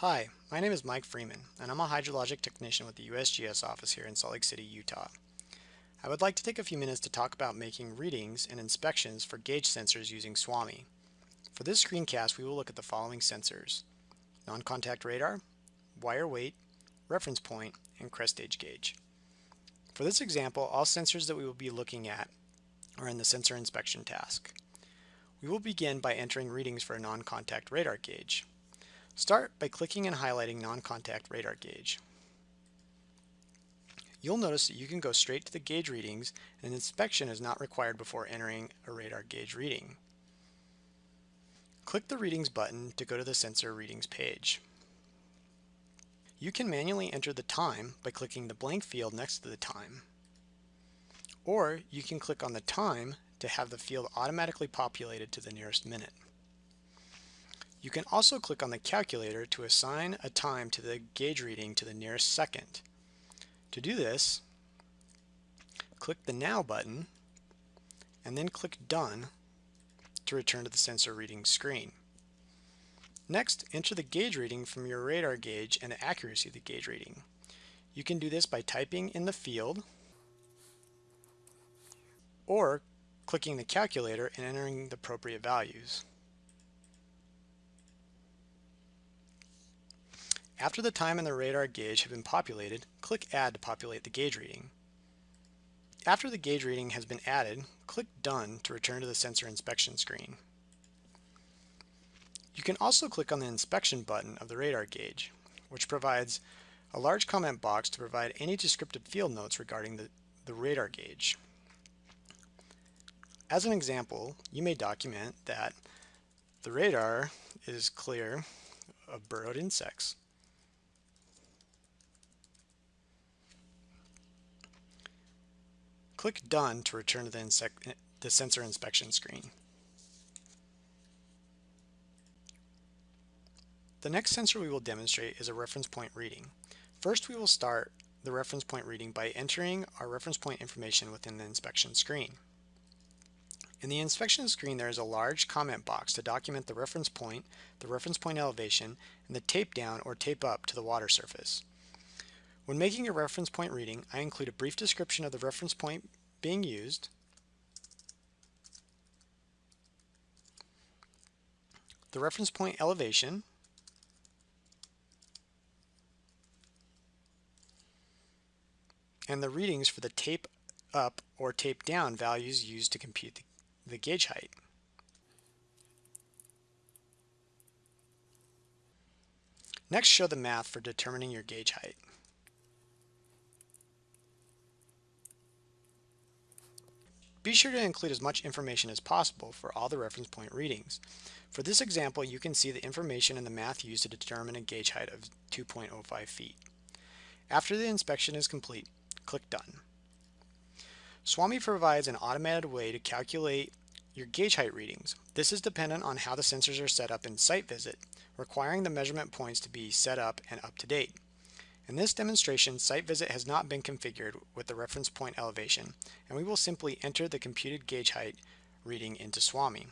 Hi, my name is Mike Freeman, and I'm a hydrologic technician with the USGS office here in Salt Lake City, Utah. I would like to take a few minutes to talk about making readings and inspections for gauge sensors using SWAMI. For this screencast, we will look at the following sensors. Non-contact radar, wire weight, reference point, and crest gauge. For this example, all sensors that we will be looking at are in the sensor inspection task. We will begin by entering readings for a non-contact radar gauge. Start by clicking and highlighting non-contact radar gauge. You'll notice that you can go straight to the gauge readings and an inspection is not required before entering a radar gauge reading. Click the Readings button to go to the sensor readings page. You can manually enter the time by clicking the blank field next to the time. Or you can click on the time to have the field automatically populated to the nearest minute. You can also click on the calculator to assign a time to the gauge reading to the nearest second. To do this, click the Now button and then click Done to return to the sensor reading screen. Next, enter the gauge reading from your radar gauge and the accuracy of the gauge reading. You can do this by typing in the field or clicking the calculator and entering the appropriate values. After the time and the radar gauge have been populated, click Add to populate the gauge reading. After the gauge reading has been added, click Done to return to the sensor inspection screen. You can also click on the inspection button of the radar gauge, which provides a large comment box to provide any descriptive field notes regarding the, the radar gauge. As an example, you may document that the radar is clear of burrowed insects. Click Done to return to the, the sensor inspection screen. The next sensor we will demonstrate is a reference point reading. First we will start the reference point reading by entering our reference point information within the inspection screen. In the inspection screen there is a large comment box to document the reference point, the reference point elevation, and the tape down or tape up to the water surface. When making a reference point reading, I include a brief description of the reference point being used, the reference point elevation, and the readings for the tape up or tape down values used to compute the, the gauge height. Next, show the math for determining your gauge height. Be sure to include as much information as possible for all the reference point readings. For this example, you can see the information in the math used to determine a gauge height of 2.05 feet. After the inspection is complete, click Done. SWAMI provides an automated way to calculate your gauge height readings. This is dependent on how the sensors are set up in Site Visit, requiring the measurement points to be set up and up to date. In this demonstration, Site Visit has not been configured with the reference point elevation, and we will simply enter the computed gauge height reading into SWAMI.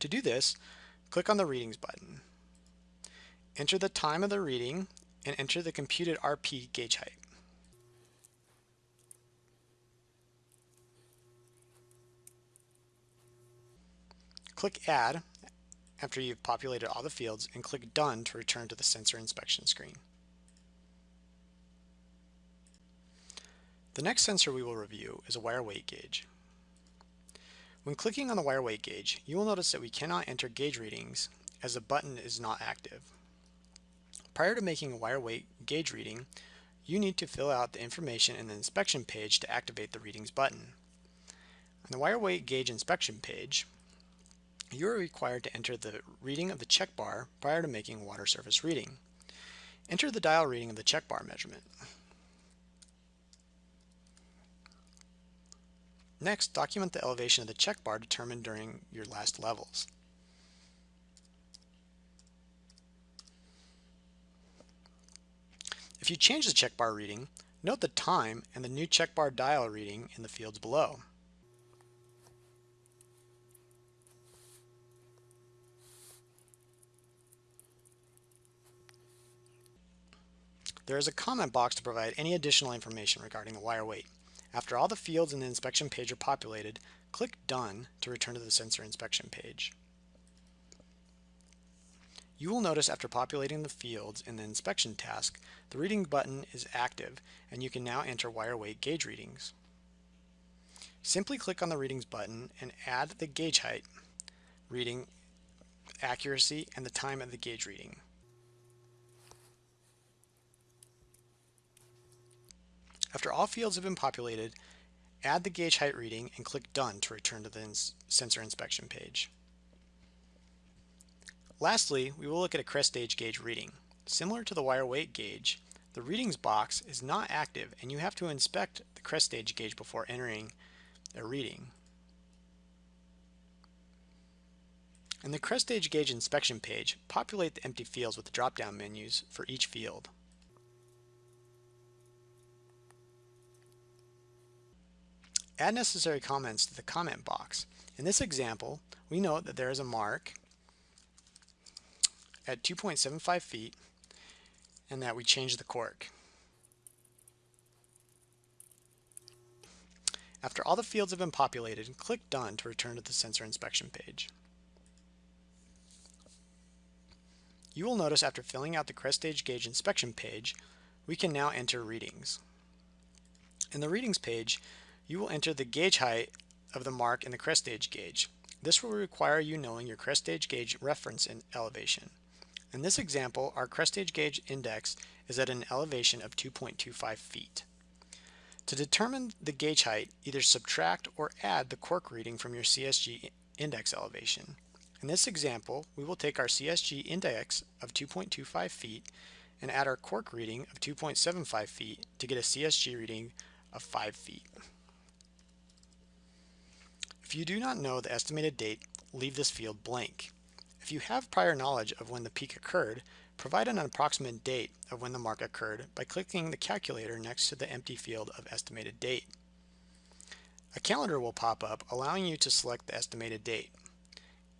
To do this, click on the Readings button. Enter the time of the reading and enter the computed RP gauge height. Click Add after you've populated all the fields and click Done to return to the sensor inspection screen. The next sensor we will review is a wire weight gauge. When clicking on the wire weight gauge, you will notice that we cannot enter gauge readings as the button is not active. Prior to making a wire weight gauge reading, you need to fill out the information in the inspection page to activate the readings button. On the wire weight gauge inspection page, you are required to enter the reading of the check bar prior to making water surface reading. Enter the dial reading of the check bar measurement. Next, document the elevation of the check bar determined during your last levels. If you change the check bar reading, note the time and the new check bar dial reading in the fields below. There is a comment box to provide any additional information regarding the wire weight. After all the fields in the inspection page are populated, click Done to return to the sensor inspection page. You will notice after populating the fields in the inspection task, the reading button is active and you can now enter wire weight gauge readings. Simply click on the readings button and add the gauge height, reading, accuracy, and the time of the gauge reading. After all fields have been populated, add the gauge height reading and click Done to return to the ins sensor inspection page. Lastly, we will look at a crest stage gauge reading. Similar to the wire weight gauge, the readings box is not active and you have to inspect the crest stage gauge before entering a reading. In the crest stage gauge inspection page, populate the empty fields with the drop-down menus for each field. Add necessary comments to the comment box. In this example, we note that there is a mark at 2.75 feet and that we change the cork. After all the fields have been populated, click Done to return to the sensor inspection page. You will notice after filling out the crest stage gauge inspection page, we can now enter readings. In the readings page, you will enter the gauge height of the mark in the crest stage gauge. This will require you knowing your crest stage gauge reference and elevation. In this example, our crest stage gauge index is at an elevation of 2.25 feet. To determine the gauge height, either subtract or add the cork reading from your CSG index elevation. In this example, we will take our CSG index of 2.25 feet and add our cork reading of 2.75 feet to get a CSG reading of 5 feet. If you do not know the estimated date, leave this field blank. If you have prior knowledge of when the peak occurred, provide an approximate date of when the mark occurred by clicking the calculator next to the empty field of estimated date. A calendar will pop up allowing you to select the estimated date.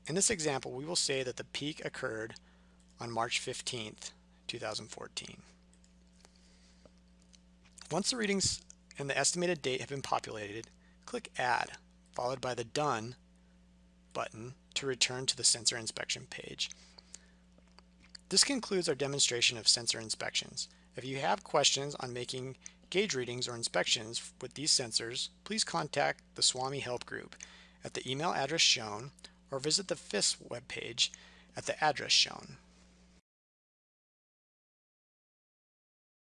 In this example, we will say that the peak occurred on March 15th, 2014. Once the readings and the estimated date have been populated, click Add, followed by the Done button to return to the sensor inspection page. This concludes our demonstration of sensor inspections. If you have questions on making gauge readings or inspections with these sensors, please contact the SWAMI Help Group at the email address shown or visit the FIS webpage at the address shown.